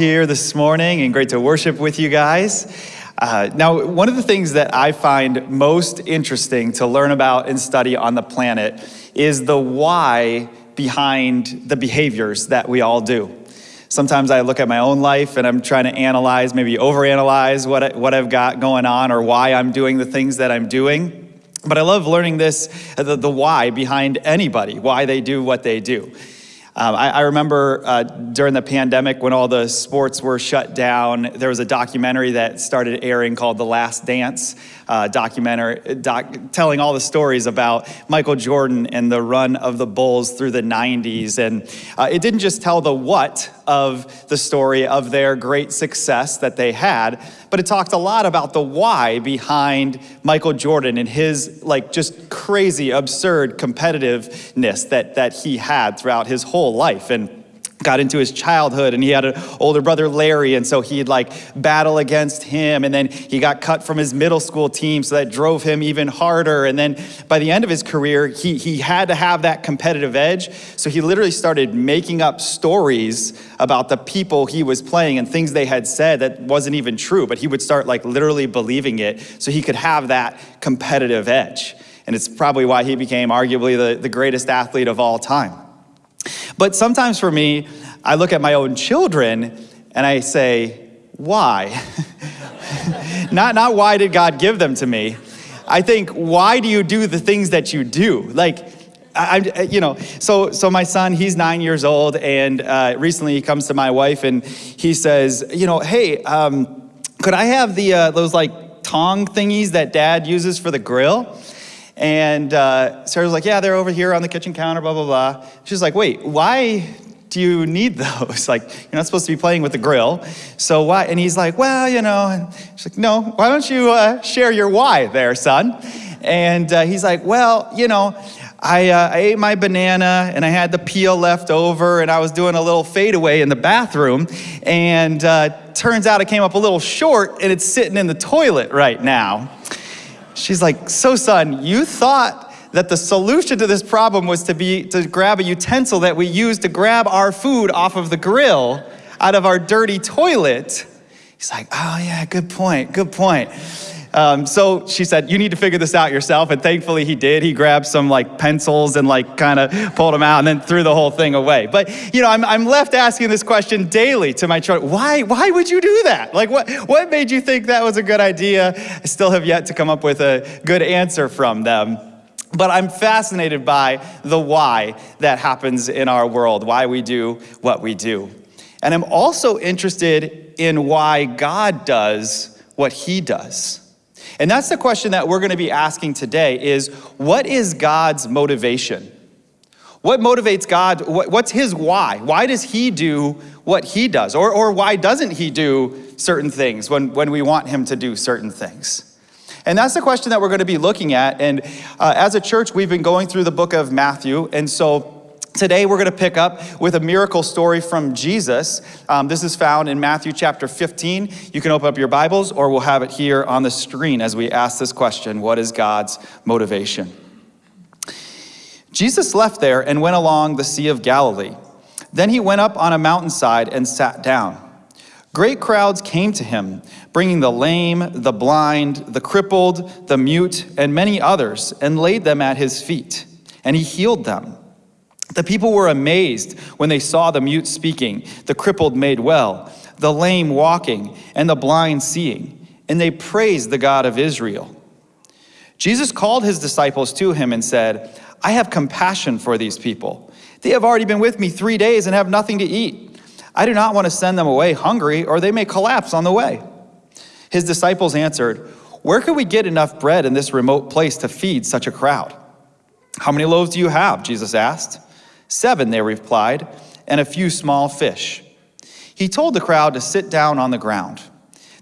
here this morning and great to worship with you guys. Uh, now, one of the things that I find most interesting to learn about and study on the planet is the why behind the behaviors that we all do. Sometimes I look at my own life and I'm trying to analyze, maybe overanalyze what, I, what I've got going on or why I'm doing the things that I'm doing. But I love learning this, the, the why behind anybody, why they do what they do. Um, I, I, remember uh, during the pandemic when all the sports were shut down, there was a documentary that started airing called The Last Dance, uh, documentary doc, telling all the stories about Michael Jordan and the run of the Bulls through the 90s. And uh, it didn't just tell the what of the story of their great success that they had, but it talked a lot about the why behind Michael Jordan and his like just crazy, absurd competitiveness that, that he had throughout his whole life. And got into his childhood and he had an older brother Larry. And so he'd like battle against him. And then he got cut from his middle school team. So that drove him even harder. And then by the end of his career he, he had to have that competitive edge. So he literally started making up stories about the people he was playing and things they had said that wasn't even true but he would start like literally believing it so he could have that competitive edge. And it's probably why he became arguably the, the greatest athlete of all time but sometimes for me, I look at my own children and I say, why? not, not why did God give them to me. I think, why do you do the things that you do? Like, I, you know, so so my son, he's nine years old, and uh, recently he comes to my wife and he says, you know, hey, um, could I have the uh, those like tong thingies that Dad uses for the grill? And uh, Sarah's like, yeah, they're over here on the kitchen counter, blah, blah, blah. She's like, wait, why do you need those? Like, you're not supposed to be playing with the grill. So why? And he's like, well, you know, and she's like, no, why don't you uh, share your why there, son? And uh, he's like, well, you know, I, uh, I, ate my banana and I had the peel left over and I was doing a little fadeaway in the bathroom. And uh, turns out it came up a little short and it's sitting in the toilet right now. She's like, so son, you thought that the solution to this problem was to be to grab a utensil that we use to grab our food off of the grill out of our dirty toilet. He's like, oh yeah, good point, good point. Um, so she said, you need to figure this out yourself. And thankfully he did. He grabbed some like pencils and like kind of pulled them out and then threw the whole thing away. But you know, I'm, I'm left asking this question daily to my children. Why, why would you do that? Like what, what made you think that was a good idea? I still have yet to come up with a good answer from them. But I'm fascinated by the why that happens in our world, why we do what we do. And I'm also interested in why God does what he does. And that's the question that we're going to be asking today is what is God's motivation? What motivates God? what's his why? Why does he do what he does? Or, or why doesn't he do certain things when, when we want him to do certain things? And that's the question that we're going to be looking at. And uh, as a church, we've been going through the book of Matthew. And so Today, we're going to pick up with a miracle story from Jesus. Um, this is found in Matthew chapter 15. You can open up your Bibles, or we'll have it here on the screen as we ask this question What is God's motivation? Jesus left there and went along the Sea of Galilee. Then he went up on a mountainside and sat down. Great crowds came to him, bringing the lame, the blind, the crippled, the mute, and many others, and laid them at his feet. And he healed them. The people were amazed when they saw the mute speaking, the crippled made well, the lame walking, and the blind seeing, and they praised the God of Israel. Jesus called his disciples to him and said, I have compassion for these people. They have already been with me three days and have nothing to eat. I do not want to send them away hungry, or they may collapse on the way. His disciples answered, Where could we get enough bread in this remote place to feed such a crowd? How many loaves do you have? Jesus asked. Seven, they replied, and a few small fish. He told the crowd to sit down on the ground.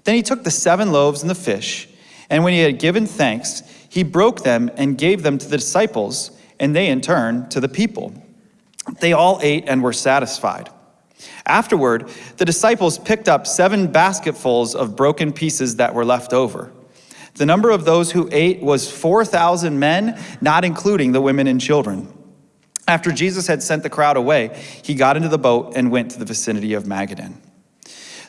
Then he took the seven loaves and the fish, and when he had given thanks, he broke them and gave them to the disciples, and they in turn to the people. They all ate and were satisfied. Afterward, the disciples picked up seven basketfuls of broken pieces that were left over. The number of those who ate was 4,000 men, not including the women and children. After Jesus had sent the crowd away, he got into the boat and went to the vicinity of Magadan.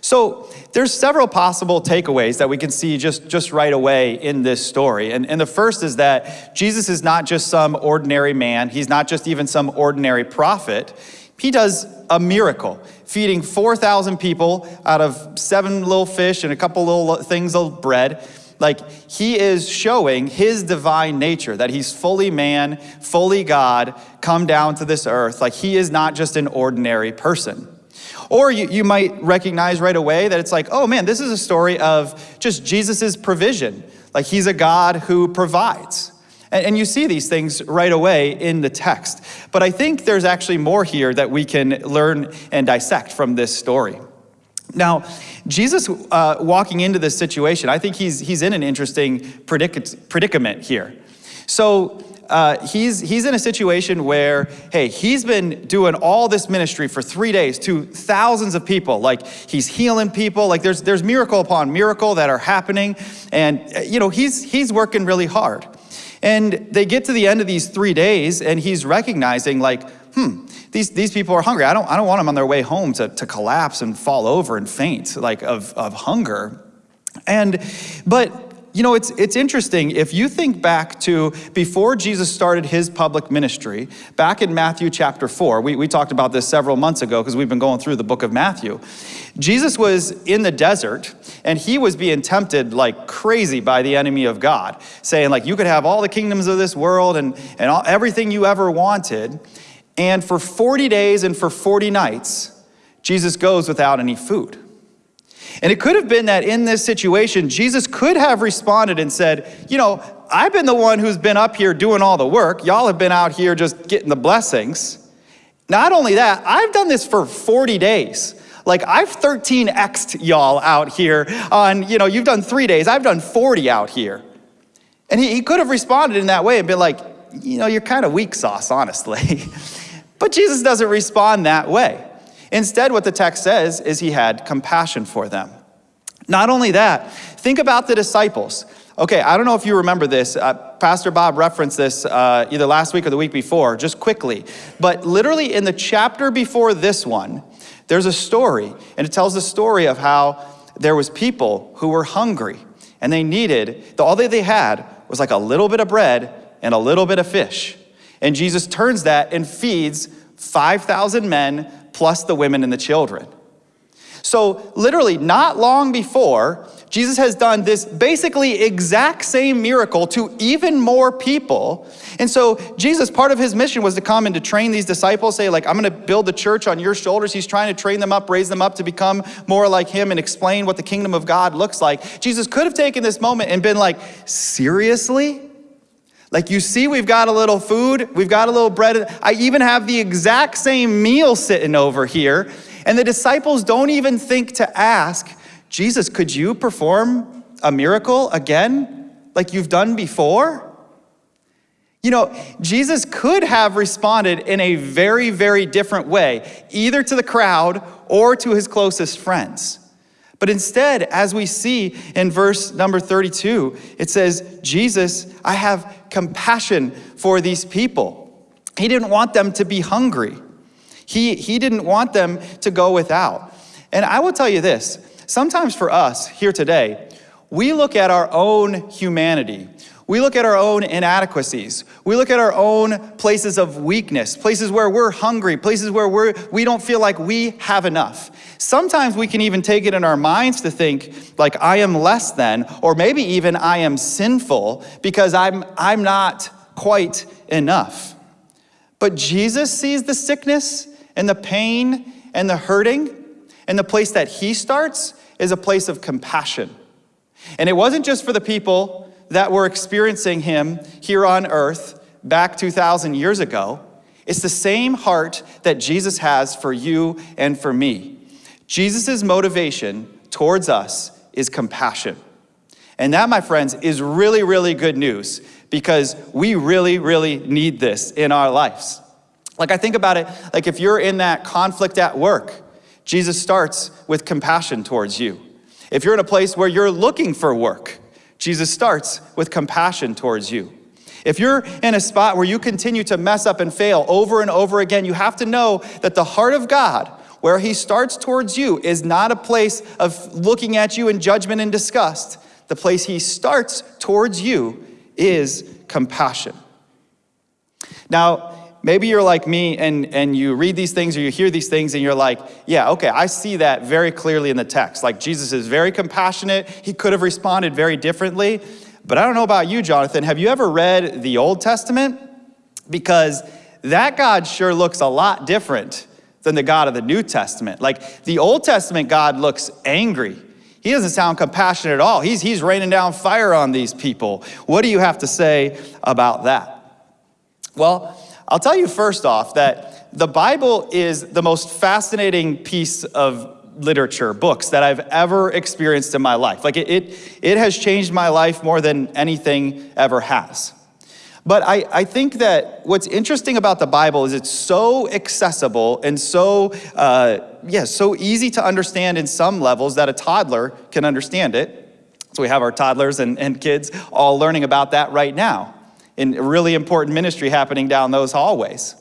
So there's several possible takeaways that we can see just, just right away in this story. And, and the first is that Jesus is not just some ordinary man. He's not just even some ordinary prophet. He does a miracle, feeding 4,000 people out of seven little fish and a couple little things of bread. Like, he is showing his divine nature, that he's fully man, fully God, come down to this earth. Like, he is not just an ordinary person. Or you, you might recognize right away that it's like, oh man, this is a story of just Jesus's provision. Like, he's a God who provides. And, and you see these things right away in the text. But I think there's actually more here that we can learn and dissect from this story. Now, Jesus uh, walking into this situation, I think he's, he's in an interesting predic predicament here. So uh, he's, he's in a situation where, hey, he's been doing all this ministry for three days to thousands of people. Like he's healing people. Like there's, there's miracle upon miracle that are happening. And, uh, you know, he's, he's working really hard. And they get to the end of these three days and he's recognizing like, hmm, these, these people are hungry. I don't, I don't want them on their way home to, to collapse and fall over and faint like of, of hunger. And, but you know, it's, it's interesting. If you think back to before Jesus started his public ministry, back in Matthew chapter 4, we, we talked about this several months ago because we've been going through the book of Matthew. Jesus was in the desert and he was being tempted like crazy by the enemy of God, saying, like, you could have all the kingdoms of this world and, and all, everything you ever wanted. And for 40 days and for 40 nights, Jesus goes without any food. And it could have been that in this situation, Jesus could have responded and said, You know, I've been the one who's been up here doing all the work. Y'all have been out here just getting the blessings. Not only that, I've done this for 40 days. Like I've 13x'd y'all out here on, you know, you've done three days, I've done 40 out here. And he, he could have responded in that way and been like, you know, you're kind of weak sauce, honestly. but Jesus doesn't respond that way. Instead, what the text says is he had compassion for them. Not only that, think about the disciples. Okay, I don't know if you remember this. Uh, Pastor Bob referenced this uh, either last week or the week before, just quickly. But literally in the chapter before this one, there's a story, and it tells the story of how there was people who were hungry, and they needed, all that they had was like a little bit of bread and a little bit of fish. And Jesus turns that and feeds 5,000 men plus the women and the children. So, literally, not long before, Jesus has done this basically exact same miracle to even more people. And so, Jesus, part of his mission was to come and to train these disciples, say, like, I'm gonna build the church on your shoulders. He's trying to train them up, raise them up to become more like him and explain what the kingdom of God looks like. Jesus could have taken this moment and been like, seriously? Like you see, we've got a little food, we've got a little bread. I even have the exact same meal sitting over here. And the disciples don't even think to ask, Jesus, could you perform a miracle again like you've done before? You know, Jesus could have responded in a very, very different way, either to the crowd or to his closest friends. But instead, as we see in verse number 32, it says, Jesus, I have compassion for these people. He didn't want them to be hungry. He, he didn't want them to go without. And I will tell you this, sometimes for us here today, we look at our own humanity we look at our own inadequacies. We look at our own places of weakness, places where we're hungry, places where we're, we don't feel like we have enough. Sometimes we can even take it in our minds to think like I am less than, or maybe even I am sinful because I'm, I'm not quite enough. But Jesus sees the sickness and the pain and the hurting, and the place that he starts is a place of compassion. And it wasn't just for the people that we're experiencing him here on earth back 2,000 years ago, it's the same heart that Jesus has for you and for me. Jesus' motivation towards us is compassion. And that, my friends, is really, really good news because we really, really need this in our lives. Like, I think about it, like if you're in that conflict at work, Jesus starts with compassion towards you. If you're in a place where you're looking for work, Jesus starts with compassion towards you. If you're in a spot where you continue to mess up and fail over and over again, you have to know that the heart of God where he starts towards you, is not a place of looking at you in judgment and disgust. The place he starts towards you is compassion. Now, maybe you're like me and, and you read these things or you hear these things and you're like, yeah, okay, I see that very clearly in the text. Like Jesus is very compassionate. He could have responded very differently. But I don't know about you, Jonathan. Have you ever read the Old Testament? Because that God sure looks a lot different than the God of the New Testament. Like the Old Testament God looks angry. He doesn't sound compassionate at all. He's, he's raining down fire on these people. What do you have to say about that? Well, I'll tell you first off that the Bible is the most fascinating piece of literature, books that I've ever experienced in my life. Like it, it, it has changed my life more than anything ever has. But I, I think that what's interesting about the Bible is it's so accessible and so, uh, yeah, so easy to understand in some levels that a toddler can understand it. So we have our toddlers and, and kids all learning about that right now in a really important ministry happening down those hallways.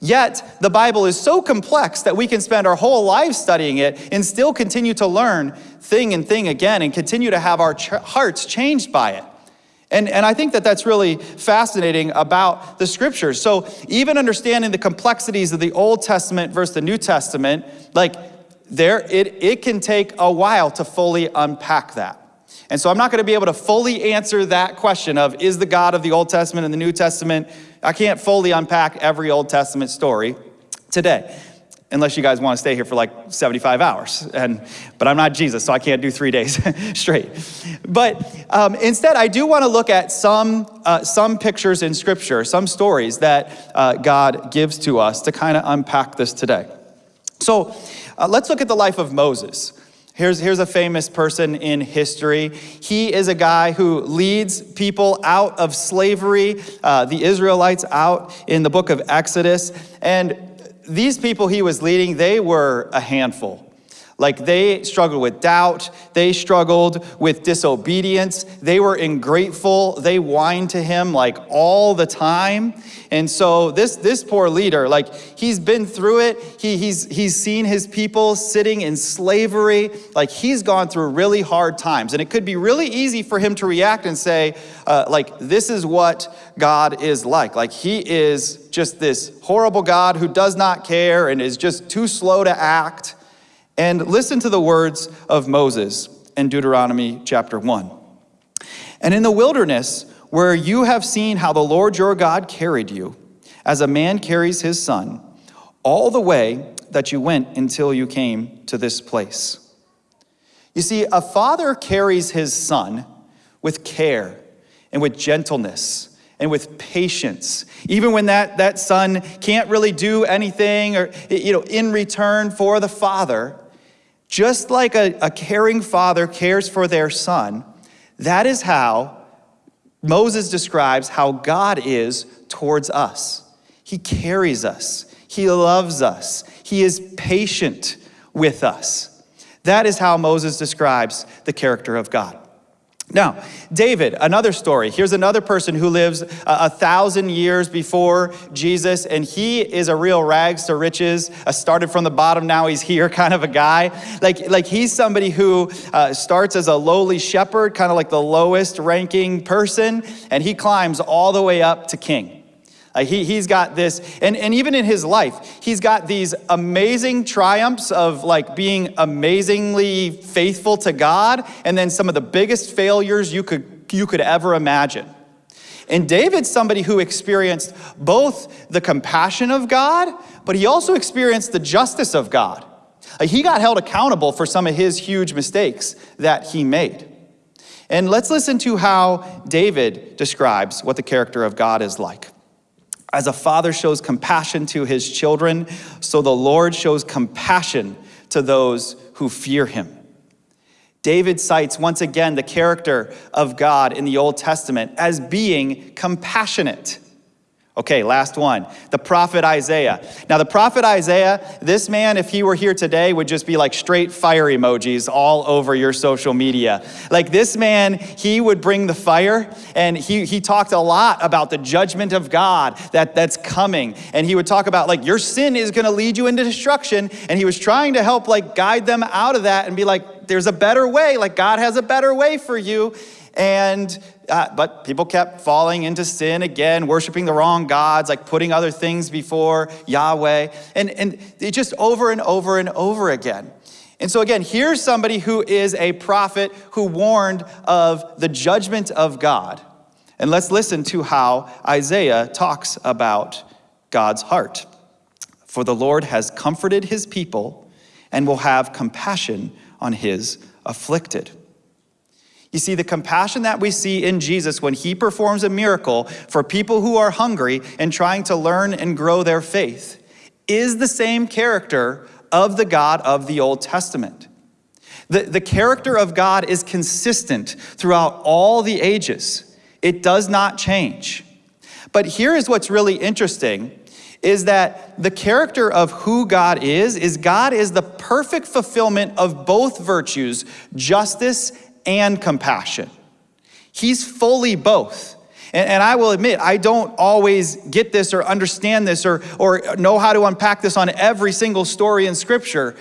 Yet, the Bible is so complex that we can spend our whole lives studying it and still continue to learn thing and thing again and continue to have our ch hearts changed by it. And, and I think that that's really fascinating about the scriptures. So, even understanding the complexities of the Old Testament versus the New Testament, like there, it, it can take a while to fully unpack that. And so I'm not going to be able to fully answer that question of is the God of the Old Testament and the New Testament. I can't fully unpack every Old Testament story today unless you guys want to stay here for like 75 hours. And, but I'm not Jesus, so I can't do three days straight. But um, instead, I do want to look at some, uh, some pictures in Scripture, some stories that uh, God gives to us to kind of unpack this today. So uh, let's look at the life of Moses. Here's, here's a famous person in history. He is a guy who leads people out of slavery, uh, the Israelites out in the book of Exodus. And these people he was leading, they were a handful. Like they struggled with doubt, they struggled with disobedience, they were ungrateful, they whined to him like all the time. And so this, this poor leader, like he's been through it, he, he's, he's seen his people sitting in slavery, like he's gone through really hard times. And it could be really easy for him to react and say, uh, like, this is what God is like. Like he is just this horrible God who does not care and is just too slow to act. And listen to the words of Moses in Deuteronomy chapter 1. And in the wilderness, where you have seen how the Lord your God carried you, as a man carries his son, all the way that you went until you came to this place. You see, a father carries his son with care and with gentleness and with patience. Even when that, that son can't really do anything or, you know, in return for the father, just like a, a caring father cares for their son, that is how Moses describes how God is towards us. He carries us, He loves us, He is patient with us. That is how Moses describes the character of God. Now, David, another story. Here's another person who lives a, a, thousand years before Jesus, and he is a real rags to riches. Uh, started from the bottom, now he's here kind of a guy. Like, like he's somebody who uh, starts as a lowly shepherd, kind of like the lowest ranking person, and he climbs all the way up to king. Uh, he, he's got this, and, and even in his life, he's got these amazing triumphs of like being amazingly faithful to God, and then some of the biggest failures you could, you could ever imagine. And David's somebody who experienced both the compassion of God, but he also experienced the justice of God. Uh, he got held accountable for some of his huge mistakes that he made. And let's listen to how David describes what the character of God is like. As a father shows compassion to his children, so the Lord shows compassion to those who fear him. David cites once again the character of God in the Old Testament as being compassionate. Okay, last one. The prophet Isaiah. Now, the prophet Isaiah, this man, if he were here today, would just be like straight fire emojis all over your social media. Like this man, he would bring the fire, and he, he talked a lot about the judgment of God that, that's coming. And he would talk about, like, your sin is gonna lead you into destruction. And he was trying to help, like, guide them out of that and be like, there's a better way. Like, God has a better way for you. And uh, but people kept falling into sin again, worshiping the wrong gods, like putting other things before Yahweh, and, and it just over and over and over again. And so, again, here's somebody who is a prophet who warned of the judgment of God. And let's listen to how Isaiah talks about God's heart. For the Lord has comforted his people and will have compassion on his afflicted. You see, the compassion that we see in Jesus when he performs a miracle for people who are hungry and trying to learn and grow their faith is the same character of the God of the Old Testament. The, the character of God is consistent throughout all the ages. It does not change. But here is what's really interesting is that the character of who God is is God is the perfect fulfillment of both virtues, justice and compassion. He's fully both. And, and, I will admit, I don't always get this or understand this or, or know how to unpack this on every single story in Scripture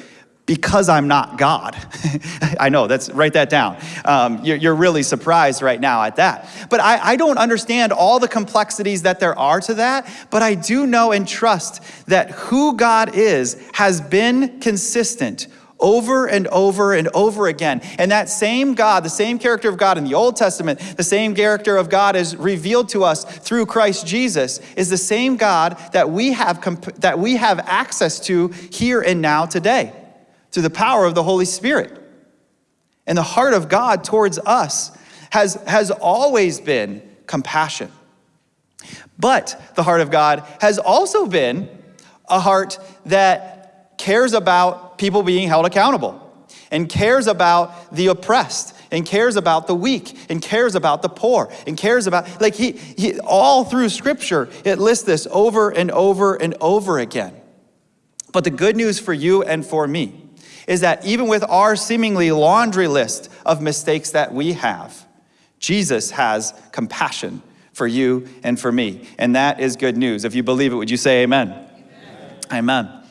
because I'm not God. I know, that's write that down. Um, you're, you're, really surprised right now at that. But I, I don't understand all the complexities that there are to that, but I do know and trust that who God is has been consistent over and over and over again. And that same God, the same character of God in the Old Testament, the same character of God is revealed to us through Christ Jesus, is the same God that we have, that we have access to here and now today through the power of the Holy Spirit. And the heart of God towards us has, has always been compassion. But the heart of God has also been a heart that cares about people being held accountable and cares about the oppressed and cares about the weak and cares about the poor and cares about like he, he all through scripture it lists this over and over and over again. But the good news for you and for me is that even with our seemingly laundry list of mistakes that we have jesus has compassion for you and for me. And that is good news. If you believe it would you say amen? Amen, amen.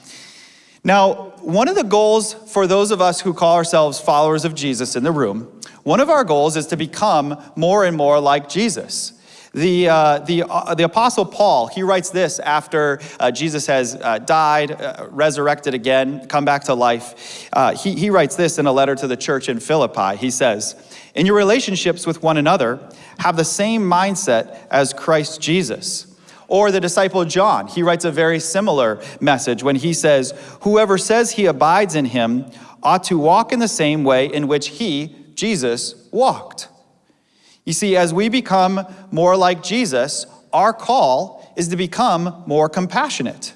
Now, one of the goals for those of us who call ourselves followers of Jesus in the room, one of our goals is to become more and more like Jesus. The, uh, the, uh, the Apostle Paul, he writes this after uh, Jesus has uh, died, uh, resurrected again, come back to life. Uh, he, he writes this in a letter to the church in Philippi. He says, In your relationships with one another, have the same mindset as Christ Jesus or the disciple John, he writes a very similar message when he says, Whoever says he abides in him ought to walk in the same way in which he, Jesus, walked. You see, as we become more like Jesus, our call is to become more compassionate.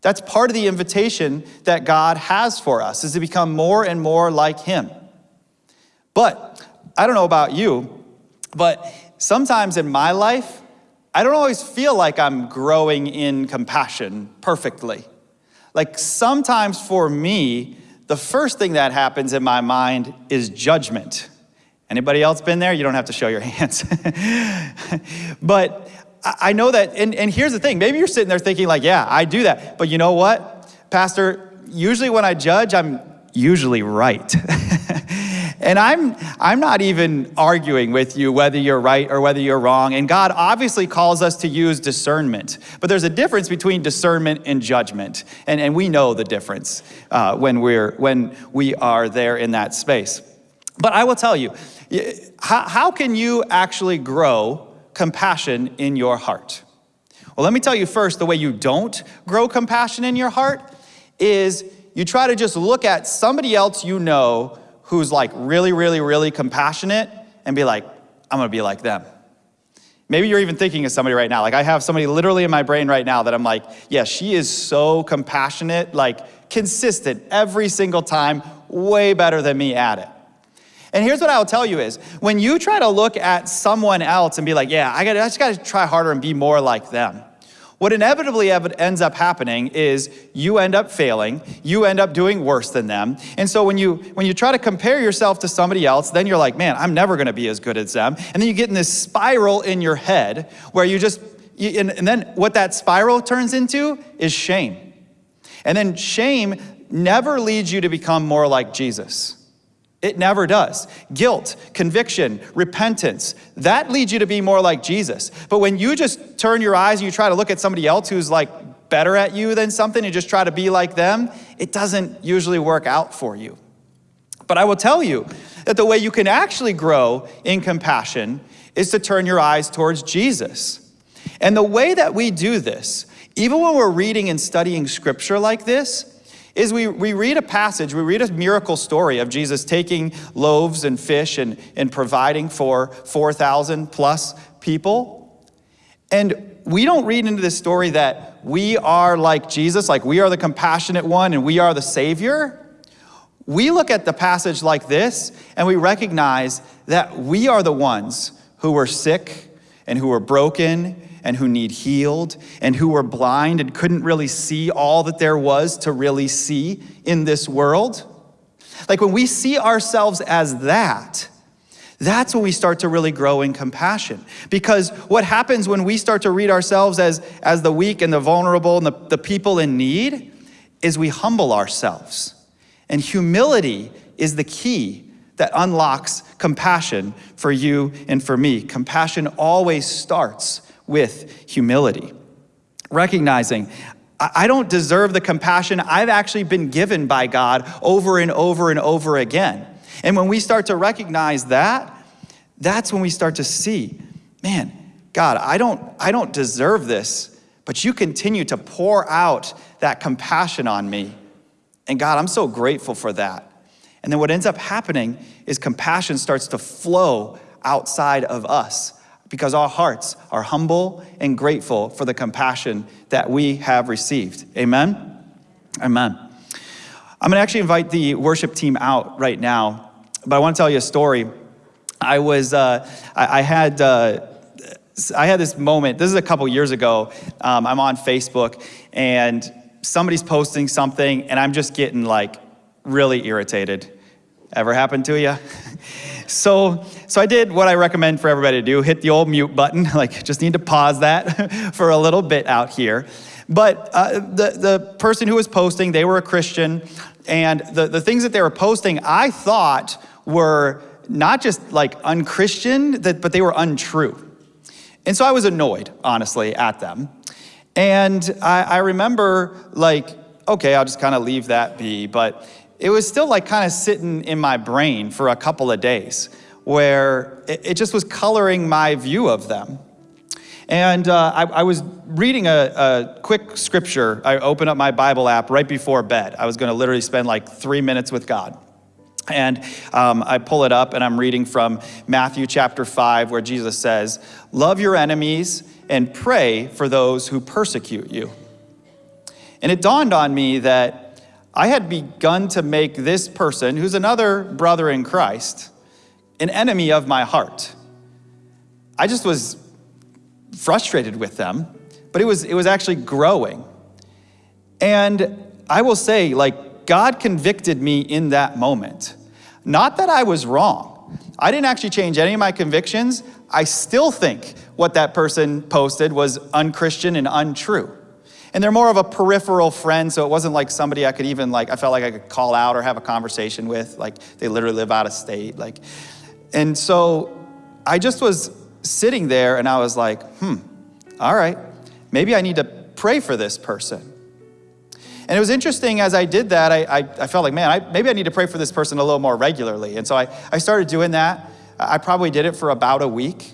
That's part of the invitation that God has for us, is to become more and more like him. But I don't know about you, but sometimes in my life, I don't always feel like I'm growing in compassion perfectly. Like sometimes for me, the first thing that happens in my mind is judgment. Anybody else been there? You don't have to show your hands. but I know that, and, and here's the thing maybe you're sitting there thinking, like, yeah, I do that. But you know what, Pastor? Usually when I judge, I'm usually right. And I'm, I'm not even arguing with you whether you're right or whether you're wrong. And God obviously calls us to use discernment. But there's a difference between discernment and judgment. And, and we know the difference uh, when, we're, when we are there in that space. But I will tell you, how, how can you actually grow compassion in your heart? Well, let me tell you first the way you don't grow compassion in your heart is you try to just look at somebody else you know who's like really, really, really compassionate and be like, I'm gonna be like them. Maybe you're even thinking of somebody right now. Like I have somebody literally in my brain right now that I'm like, yeah, she is so compassionate, like consistent every single time, way better than me at it. And here's what I'll tell you is when you try to look at someone else and be like, yeah, I, gotta, I just gotta try harder and be more like them, what inevitably ends up happening is you end up failing, you end up doing worse than them. And so when you when you try to compare yourself to somebody else, then you're like, "Man, I'm never going to be as good as them." And then you get in this spiral in your head where you just you, and, and then what that spiral turns into is shame. And then shame never leads you to become more like Jesus. It never does. Guilt, conviction, repentance, that leads you to be more like Jesus. But when you just turn your eyes and you try to look at somebody else who's like better at you than something and just try to be like them, it doesn't usually work out for you. But I will tell you that the way you can actually grow in compassion is to turn your eyes towards Jesus. And the way that we do this, even when we're reading and studying scripture like this, is we, we read a passage, we read a miracle story of Jesus taking loaves and fish and, and providing for 4,000 plus people. And we don't read into this story that we are like Jesus, like we are the compassionate one and we are the Savior. We look at the passage like this and we recognize that we are the ones who were sick and who were broken and who need healed and who were blind and couldn't really see all that there was to really see in this world. Like when we see ourselves as that, that's when we start to really grow in compassion. Because what happens when we start to read ourselves as, as the weak and the vulnerable and the, the people in need is we humble ourselves. And humility is the key that unlocks compassion for you and for me. Compassion always starts with humility. Recognizing, I don't deserve the compassion I've actually been given by God over and over and over again. And when we start to recognize that, that's when we start to see, man, God, I don't, I don't deserve this, but you continue to pour out that compassion on me. And God, I'm so grateful for that. And then what ends up happening is compassion starts to flow outside of us because our hearts are humble and grateful for the compassion that we have received. Amen? Amen. I'm going to actually invite the worship team out right now, but I want to tell you a story. I was, uh, I, I, had, uh, I had this moment. This is a couple years ago. Um, I'm on Facebook, and somebody's posting something, and I'm just getting like really irritated. Ever happened to you? So, so I did what I recommend for everybody to do, hit the old mute button, like just need to pause that for a little bit out here. But uh, the, the person who was posting, they were a Christian, and the, the things that they were posting, I thought were not just like unchristian, that, but they were untrue. And so I was annoyed, honestly, at them. And I, I remember like, okay, I'll just kind of leave that be. But it was still like kind of sitting in my brain for a couple of days where it, just was coloring my view of them. And uh, I, I, was reading a, a, quick scripture. I opened up my Bible app right before bed. I was going to literally spend like three minutes with God. And um, I pull it up and I'm reading from Matthew chapter 5, where Jesus says, Love your enemies and pray for those who persecute you. And it dawned on me that I had begun to make this person, who's another brother in Christ, an enemy of my heart. I just was frustrated with them, but it was, it was actually growing. And I will say, like, God convicted me in that moment. Not that I was wrong. I didn't actually change any of my convictions. I still think what that person posted was unchristian and untrue. And they're more of a peripheral friend, so it wasn't like somebody I could even like, I felt like I could call out or have a conversation with. Like they literally live out of state. Like, and so I just was sitting there and I was like, hmm, all right, maybe I need to pray for this person. And it was interesting as I did that, I, I, I felt like, man, I, maybe I need to pray for this person a little more regularly. And so I, I started doing that. I probably did it for about a week.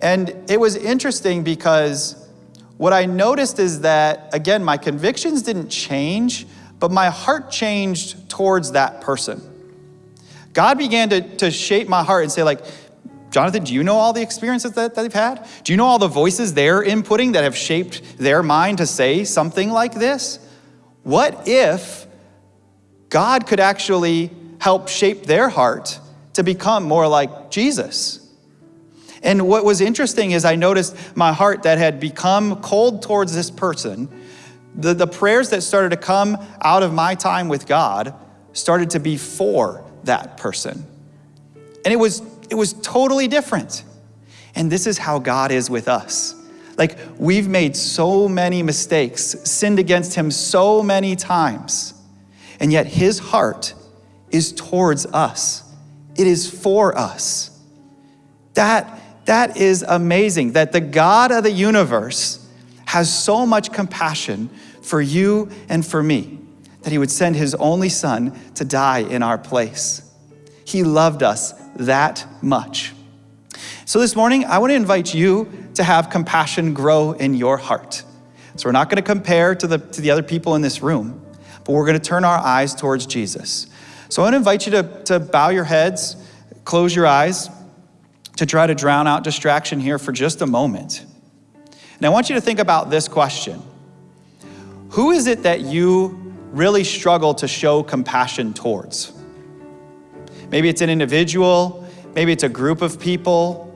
And it was interesting because what I noticed is that, again, my convictions didn't change, but my heart changed towards that person. God began to, to shape my heart and say, like, Jonathan, do you know all the experiences that, that they've had? Do you know all the voices they're inputting that have shaped their mind to say something like this? What if God could actually help shape their heart to become more like Jesus? And what was interesting is I noticed my heart that had become cold towards this person, the, the prayers that started to come out of my time with God started to be for that person. And it was, it was totally different. And this is how God is with us. Like, we've made so many mistakes, sinned against Him so many times, and yet His heart is towards us, it is for us. That, that is amazing that the God of the universe has so much compassion for you and for me that He would send His only Son to die in our place. He loved us that much. So this morning, I want to invite you to have compassion grow in your heart. So we're not going to compare to the, to the other people in this room, but we're going to turn our eyes towards Jesus. So I want to invite you to, to bow your heads, close your eyes, to try to drown out distraction here for just a moment. And I want you to think about this question Who is it that you really struggle to show compassion towards? Maybe it's an individual, maybe it's a group of people,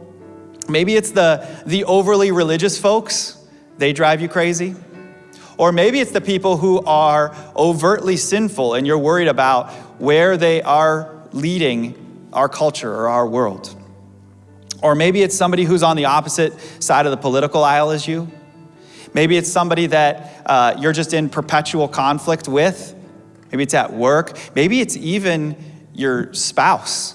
maybe it's the, the overly religious folks, they drive you crazy. Or maybe it's the people who are overtly sinful and you're worried about where they are leading our culture or our world. Or maybe it's somebody who's on the opposite side of the political aisle as you. Maybe it's somebody that uh, you're just in perpetual conflict with. Maybe it's at work. Maybe it's even your spouse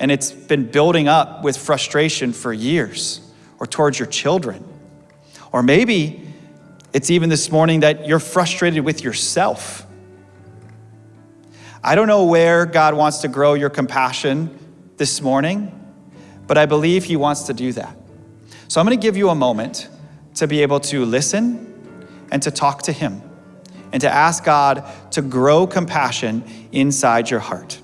and it's been building up with frustration for years, or towards your children. Or maybe it's even this morning that you're frustrated with yourself. I don't know where God wants to grow your compassion this morning, but I believe He wants to do that. So I'm going to give you a moment to be able to listen and to talk to Him and to ask God to grow compassion inside your heart.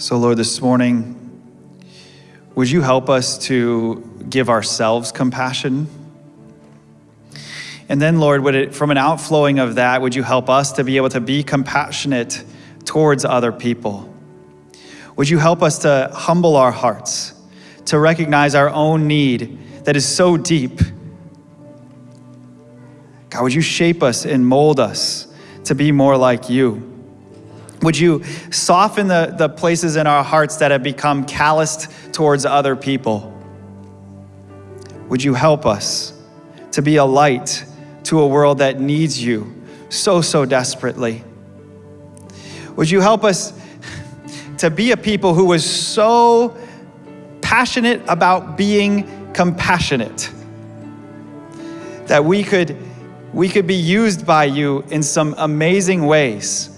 So, Lord, this morning, would you help us to give ourselves compassion? And then, Lord, would it, from an outflowing of that, would you help us to be able to be compassionate towards other people? Would you help us to humble our hearts, to recognize our own need that is so deep? God, would you shape us and mold us to be more like you? Would you soften the, the places in our hearts that have become calloused towards other people? Would you help us to be a light to a world that needs you so, so desperately? Would you help us to be a people who was so passionate about being compassionate that we could, we could be used by you in some amazing ways?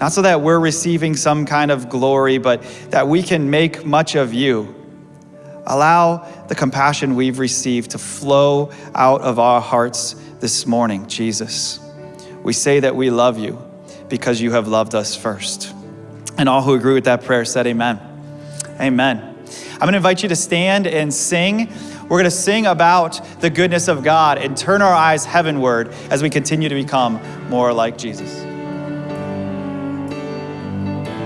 Not so that we're receiving some kind of glory, but that we can make much of you. Allow the compassion we've received to flow out of our hearts this morning, Jesus. We say that we love you because you have loved us first. And all who agree with that prayer said, Amen. Amen. I'm going to invite you to stand and sing. We're going to sing about the goodness of God and turn our eyes heavenward as we continue to become more like Jesus.